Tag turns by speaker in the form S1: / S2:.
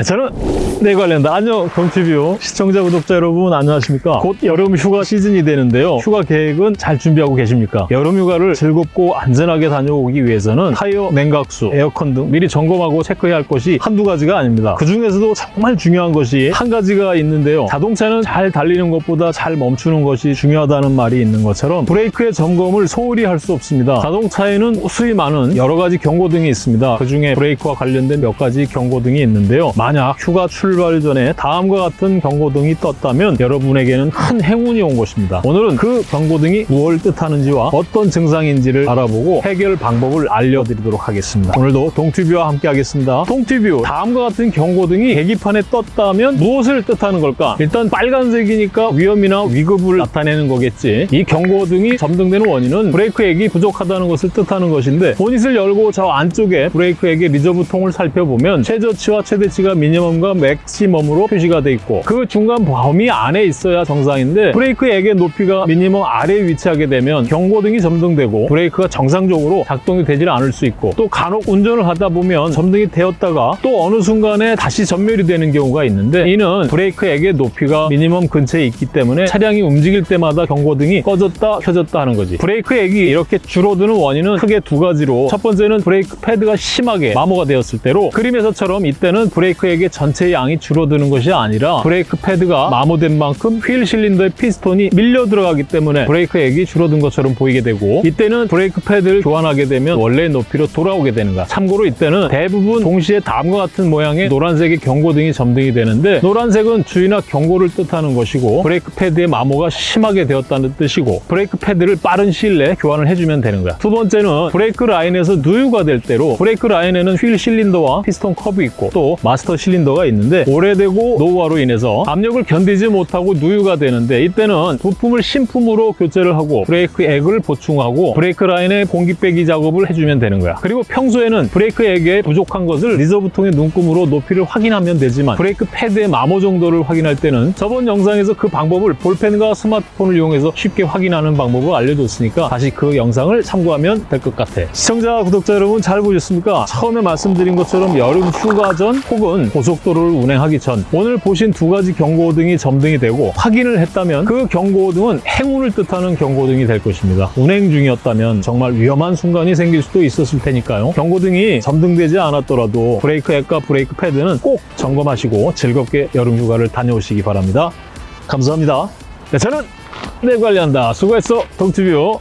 S1: 네, 저는 내 관련다. 안녕, 동티뷰 시청자, 구독자 여러분 안녕하십니까? 곧 여름 휴가 시즌이 되는데요. 휴가 계획은 잘 준비하고 계십니까? 여름 휴가를 즐겁고 안전하게 다녀오기 위해서는 타이어, 냉각수, 에어컨 등 미리 점검하고 체크해야 할 것이 한두 가지가 아닙니다. 그 중에서도 정말 중요한 것이 한 가지가 있는데요. 자동차는 잘 달리는 것보다 잘 멈추는 것이 중요하다는 말이 있는 것처럼 브레이크의 점검을 소홀히 할 수 없습니다. 자동차에는 수위 많은 여러 가지 경고등이 있습니다. 그 중에 브레이크와 관련된 몇 가지 경고등이 있는데요. 만약 휴가 출발 전에 다음과 같은 경고등이 떴다면 여러분에게는 큰 행운이 온 것입니다. 오늘은 그 경고등이 무엇을 뜻하는지와 어떤 증상인지를 알아보고 해결 방법을 알려드리도록 하겠습니다. 오늘도 동튜뷰와 함께 하겠습니다. 동튜뷰, 다음과 같은 경고등이 계기판에 떴다면 무엇을 뜻하는 걸까? 일단 빨간색이니까 위험이나 위급을 나타내는 거겠지. 이 경고등이 점등되는 원인은 브레이크액이 부족하다는 것을 뜻하는 것인데 보닛을 열고 저 안쪽에 브레이크액의 reserve통을 살펴보면 최저치와 최대치가 미니멈과 맥시멈으로 표시가 돼 있고 그 중간 범위 안에 있어야 정상인데 브레이크액의 높이가 미니멈 아래에 위치하게 되면 경고등이 점등되고 브레이크가 정상적으로 작동이 되질 않을 수 있고 또 간혹 운전을 하다 보면 점등이 되었다가 또 어느 순간에 다시 점멸이 되는 경우가 있는데 이는 브레이크액의 높이가 미니멈 근처에 있기 때문에 차량이 움직일 때마다 경고등이 꺼졌다 켜졌다 하는 거지. 브레이크액이 이렇게 줄어드는 원인은 크게 두 가지로 첫 번째는 브레이크 패드가 심하게 마모가 되었을 때로 그림에서처럼 이때는 브레이크 액의 전체 양이 줄어드는 것이 아니라 브레이크 패드가 마모된 만큼 휠 실린더의 피스톤이 밀려 들어가기 때문에 브레이크액이 줄어든 것처럼 보이게 되고 이때는 브레이크 패드를 교환하게 되면 원래 높이로 돌아오게 되는 거야 참고로 이때는 대부분 동시에 다음과 같은 모양의 노란색의 경고등이 점등이 되는데 노란색은 주의나 경고를 뜻하는 것이고 브레이크 패드의 마모가 심하게 되었다는 뜻이고 브레이크 패드를 빠른 시일 내에 교환을 해주면 되는 거야 두 번째는 브레이크 라인에서 누유가 될 때로 브레이크 라인에는 휠 실린더와 피스톤 컵이 있고 또 마스터 실린더가 있는데 오래되고 노후화로 인해서 압력을 견디지 못하고 누유가 되는데 이때는 부품을 신품으로 교체를 하고 브레이크 액을 보충하고 브레이크 라인에 공기 빼기 작업을 해주면 되는 거야 그리고 평소에는 브레이크 액에 부족한 것을 reserve통의 눈금으로 높이를 확인하면 되지만 브레이크 패드의 마모 정도를 확인할 때는 저번 영상에서 그 방법을 볼펜과 스마트폰을 이용해서 쉽게 확인하는 방법을 알려줬으니까 다시 그 영상을 참고하면 될 것 같아 시청자 구독자 여러분 잘 보셨습니까? 처음에 말씀드린 것처럼 여름 휴가 전 혹은 고속도로를 운행하기 전 오늘 보신 두 가지 경고등이 점등이 되고 확인을 했다면 그 경고등은 행운을 뜻하는 경고등이 될 것입니다. 운행 중이었다면 정말 위험한 순간이 생길 수도 있었을 테니까요. 경고등이 점등되지 않았더라도 브레이크 액과 브레이크 패드는 꼭 점검하시고 즐겁게 여름 휴가를 다녀오시기 바랍니다. 감사합니다. 네, 저는 내 관리한다. 수고했어. 동티뷰